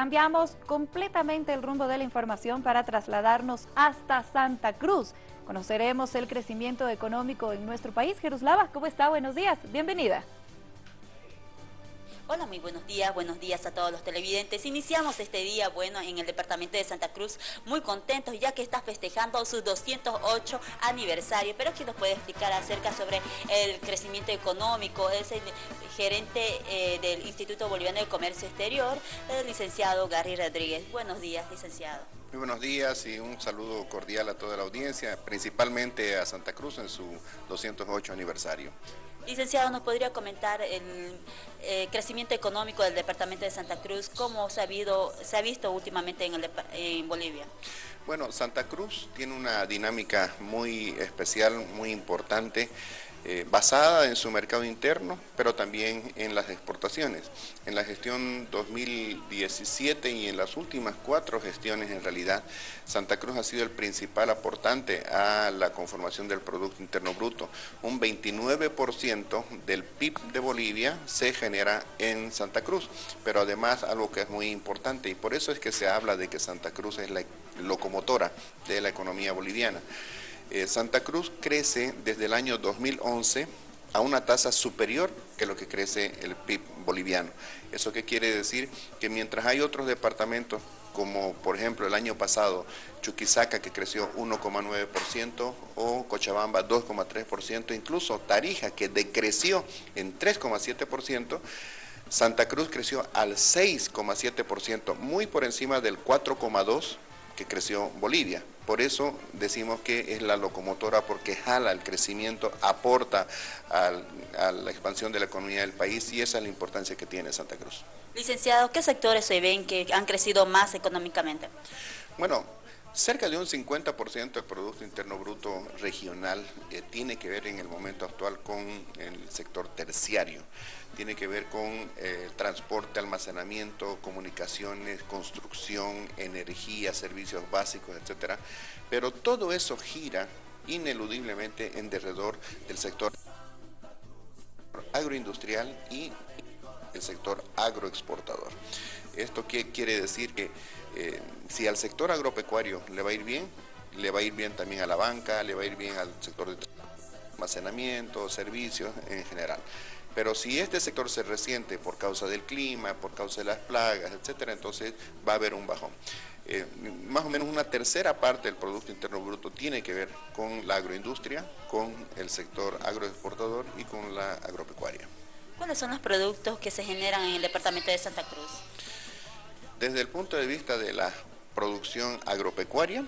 Cambiamos completamente el rumbo de la información para trasladarnos hasta Santa Cruz. Conoceremos el crecimiento económico en nuestro país. Jeruslava, ¿cómo está? Buenos días. Bienvenida. Hola, muy buenos días, buenos días a todos los televidentes. Iniciamos este día, bueno, en el departamento de Santa Cruz, muy contentos ya que está festejando su 208 aniversario. Pero ¿quién nos puede explicar acerca sobre el crecimiento económico? Es el gerente eh, del Instituto Boliviano de Comercio Exterior, el licenciado Gary Rodríguez. Buenos días, licenciado. Muy buenos días y un saludo cordial a toda la audiencia, principalmente a Santa Cruz en su 208 aniversario. Licenciado, ¿nos podría comentar el eh, crecimiento económico del departamento de Santa Cruz? ¿Cómo se ha, se ha visto últimamente en, en Bolivia? Bueno, Santa Cruz tiene una dinámica muy especial, muy importante. Eh, basada en su mercado interno, pero también en las exportaciones. En la gestión 2017 y en las últimas cuatro gestiones, en realidad, Santa Cruz ha sido el principal aportante a la conformación del Producto Interno Bruto. Un 29% del PIB de Bolivia se genera en Santa Cruz, pero además algo que es muy importante, y por eso es que se habla de que Santa Cruz es la locomotora de la economía boliviana. Eh, Santa Cruz crece desde el año 2011 a una tasa superior que lo que crece el PIB boliviano. ¿Eso qué quiere decir? Que mientras hay otros departamentos, como por ejemplo el año pasado Chuquisaca que creció 1,9% o Cochabamba 2,3%, incluso Tarija que decreció en 3,7%, Santa Cruz creció al 6,7%, muy por encima del 4,2% que creció Bolivia. Por eso decimos que es la locomotora porque jala el crecimiento, aporta a la expansión de la economía del país y esa es la importancia que tiene Santa Cruz. Licenciado, ¿qué sectores se ven que han crecido más económicamente? Bueno, Cerca de un 50% del Producto Interno Bruto regional eh, tiene que ver en el momento actual con el sector terciario. Tiene que ver con eh, transporte, almacenamiento, comunicaciones, construcción, energía, servicios básicos, etc. Pero todo eso gira ineludiblemente en derredor del sector agroindustrial y el sector agroexportador. ¿Esto qué quiere decir? Que eh, si al sector agropecuario le va a ir bien, le va a ir bien también a la banca, le va a ir bien al sector de almacenamiento, servicios en general. Pero si este sector se resiente por causa del clima, por causa de las plagas, etcétera, entonces va a haber un bajón. Eh, más o menos una tercera parte del Producto Interno Bruto tiene que ver con la agroindustria, con el sector agroexportador y con la agropecuaria. ¿Cuáles son los productos que se generan en el departamento de Santa Cruz? Desde el punto de vista de la producción agropecuaria,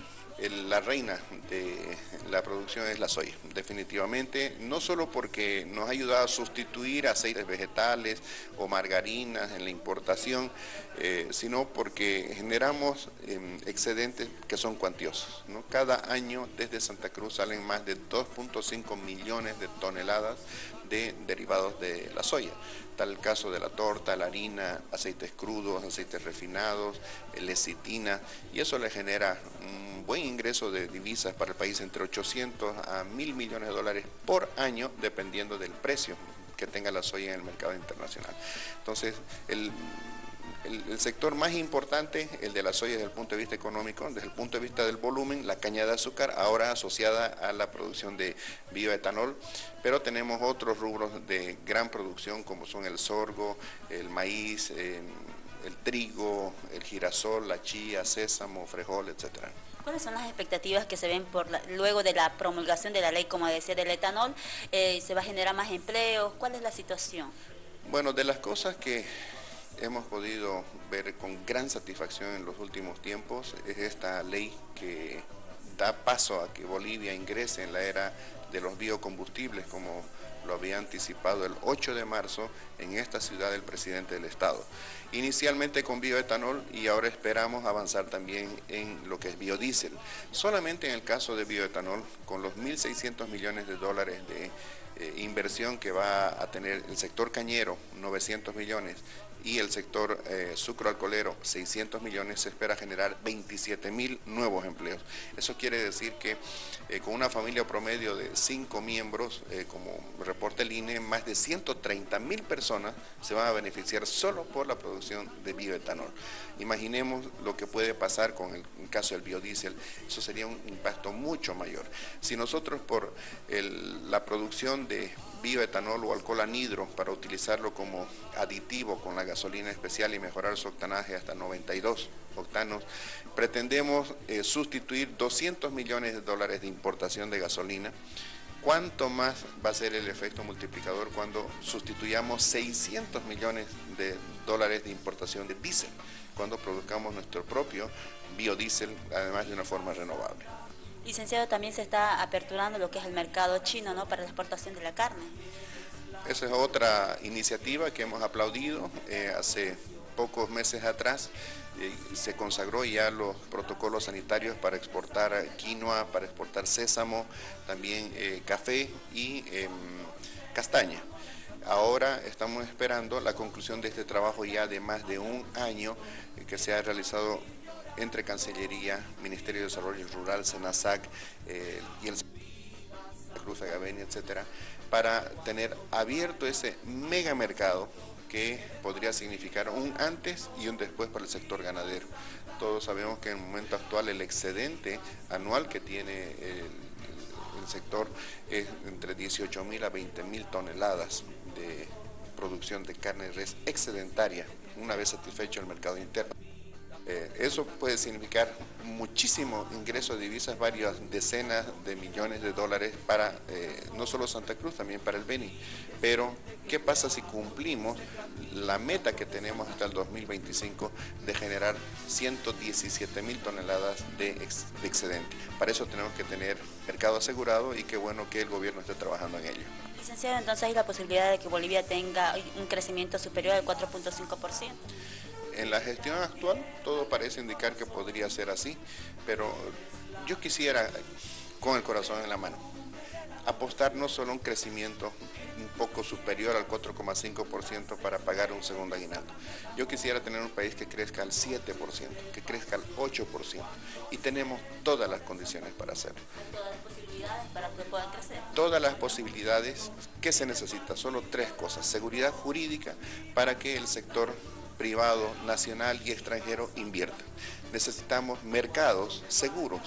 la reina de la producción es la soya, definitivamente, no solo porque nos ha ayudado a sustituir aceites vegetales o margarinas en la importación, eh, sino porque generamos em, excedentes que son cuantiosos. Cada año desde Santa Cruz salen más de 2.5 millones de toneladas de derivados de la soya. Tal el caso de la torta, la harina, aceites crudos, aceites refinados, lecitina, y eso le genera un buen ingreso de divisas para el país entre 800 a 1000 millones de dólares por año, dependiendo del precio que tenga la soya en el mercado internacional. Entonces, el el, sector más importante, el de la soya desde el punto de vista económico, desde el punto de vista del volumen, la caña de azúcar, ahora asociada a la producción de bioetanol, pero tenemos otros rubros de gran producción como son el sorgo, el maíz, em, el trigo, el girasol, la chía, sésamo, frejol, etcétera. ¿Cuáles son las expectativas que se ven por luego de la promulgación de la ley, como decía, del etanol? Eh, ¿Se va a generar más empleo? ¿Cuál es la situación? Bueno, de las cosas que hemos podido ver con gran satisfacción en los últimos tiempos es esta ley que da paso a que Bolivia ingrese en la era de los biocombustibles, como lo había anticipado el 8 de marzo en esta ciudad el presidente del Estado. Inicialmente con bioetanol y ahora esperamos avanzar también en lo que es biodiesel. Solamente en el caso de bioetanol, con los 1.600 millones de dólares de eh, inversión que va a tener el sector cañero, 900 millones, y el sector eh, sucroalcoholero, 600 millones, se espera generar 27 mil nuevos empleos. Eso quiere decir que eh, con una familia promedio de 5 miembros, eh, como reporta el INE, más de 130 mil personas se van a beneficiar solo por la producción de bioetanol. Imaginemos lo que puede pasar con el, caso del biodiesel, eso sería un impacto mucho mayor. Si nosotros por la producción de bioetanol o alcohol anhidro para utilizarlo como aditivo con la gasolina especial y mejorar su octanaje hasta 92 octanos. Pretendemos eh, sustituir 200 millones de dólares de importación de gasolina. ¿Cuánto más va a ser el efecto multiplicador cuando sustituyamos 600 millones de dólares de importación de diésel, cuando produzcamos nuestro propio biodiesel, además de una forma renovable? Licenciado, también se está aperturando lo que es el mercado chino ¿no? para la exportación de la carne. Esa es otra iniciativa que hemos aplaudido eh, hace pocos meses atrás. Eh, se consagró ya los protocolos sanitarios para exportar quinoa, para exportar sésamo, también eh, café y em, castaña. Ahora estamos esperando la conclusión de este trabajo ya de más de un año que se ha realizado entre Cancillería, Ministerio de Desarrollo Rural, SENASAC y el Cruz Agavenia, etcétera, para tener abierto ese mega mercado que podría significar un antes y un después para el sector ganadero. Todos sabemos que en el momento actual el excedente anual que tiene el, sector es entre 18 mil a 20 mil toneladas de producción de carne res excedentaria, una vez satisfecho el mercado interno. Eh, eso puede significar muchísimo ingreso de divisas, varias decenas de millones de dólares para eh, no solo Santa Cruz, también para el Beni. Pero, ¿qué pasa si cumplimos la meta que tenemos hasta el 2025 de generar 117 mil toneladas de, de excedente? Para eso tenemos que tener mercado asegurado y qué bueno que el gobierno esté trabajando en ello. Licenciado, entonces hay la posibilidad de que Bolivia tenga un crecimiento superior al 4.5%. En la gestión actual todo parece indicar que podría ser así, pero yo quisiera, con el corazón en la mano, apostar no solo un crecimiento un poco superior al 4,5% para pagar un segundo aguinaldo. Yo quisiera tener un país que crezca al 7%, que crezca al 8%, y tenemos todas las condiciones para hacerlo. Todas las posibilidades para que puedan crecer. Todas las posibilidades que se necesita, solo tres cosas. Seguridad jurídica para que el sector privado, nacional y extranjero inviertan. Necesitamos mercados seguros,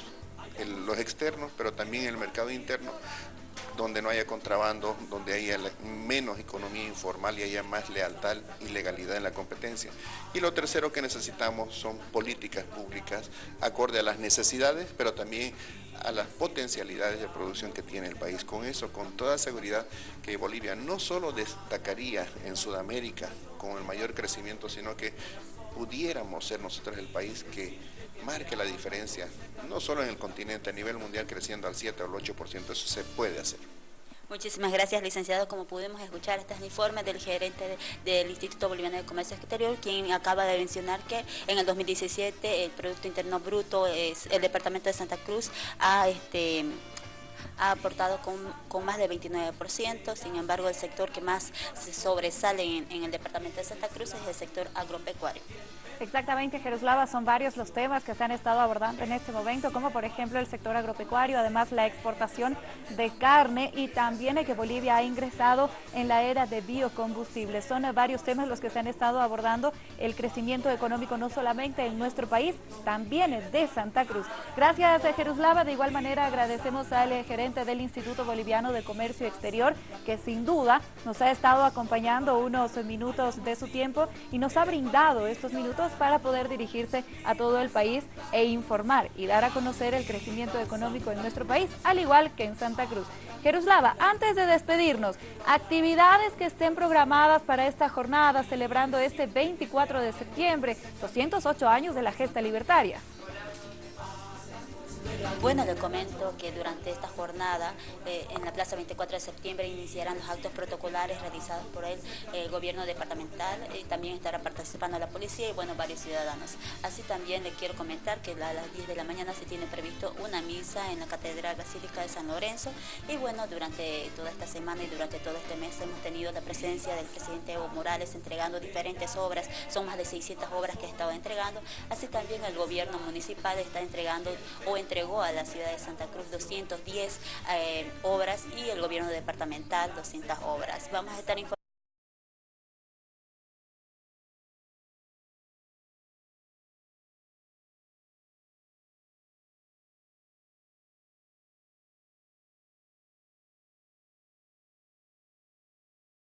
los externos, pero también el mercado interno, donde no haya contrabando, donde haya menos economía informal y haya más lealtad y legalidad en la competencia. Y lo tercero que necesitamos son políticas públicas acorde a las necesidades, pero también a las potencialidades de producción que tiene el país. Con eso, con toda seguridad, que Bolivia no solo destacaría en Sudamérica con el mayor crecimiento, sino que pudiéramos ser nosotros el país que marque la diferencia, no solo en el continente, a nivel mundial creciendo al 7 o al 8%, eso se puede hacer. Muchísimas gracias, licenciado. Como pudimos escuchar, este es el informe del gerente del Instituto Boliviano de Comercio Exterior, quien acaba de mencionar que en el 2017 el Producto Interno Bruto, es, el Departamento de Santa Cruz ha este, ha aportado con, más del 29%, sin embargo el sector que más se sobresale en, el departamento de Santa Cruz es el sector agropecuario. Exactamente, Jeruslava, son varios los temas que se han estado abordando en este momento, como por ejemplo el sector agropecuario, además la exportación de carne y también que Bolivia ha ingresado en la era de biocombustibles. Son varios temas los que se han estado abordando, el crecimiento económico no solamente en nuestro país, también de Santa Cruz. Gracias, Jeruslava. De igual manera agradecemos al gerente del Instituto Boliviano de Comercio Exterior, que sin duda nos ha estado acompañando unos minutos de su tiempo y nos ha brindado estos minutos para poder dirigirse a todo el país e informar y dar a conocer el crecimiento económico en nuestro país, al igual que en Santa Cruz. Jeruslava, antes de despedirnos, actividades que estén programadas para esta jornada celebrando este 24 de septiembre, 208 años de la gesta libertaria. Bueno, le comento que durante esta jornada eh, en la Plaza 24 de septiembre iniciarán los actos protocolares realizados por el, gobierno departamental y también estará participando la policía y bueno, varios ciudadanos. Así también le quiero comentar que a las 10 de la mañana se tiene previsto una misa en la Catedral Basílica de San Lorenzo y bueno, durante toda esta semana y durante todo este mes hemos tenido la presencia del presidente Evo Morales entregando diferentes obras, son más de 600 obras que ha estado entregando, así también el gobierno municipal está entregando o entregó a la ciudad de Santa Cruz 210 eh, obras y el gobierno departamental 200 obras. Vamos a estar informando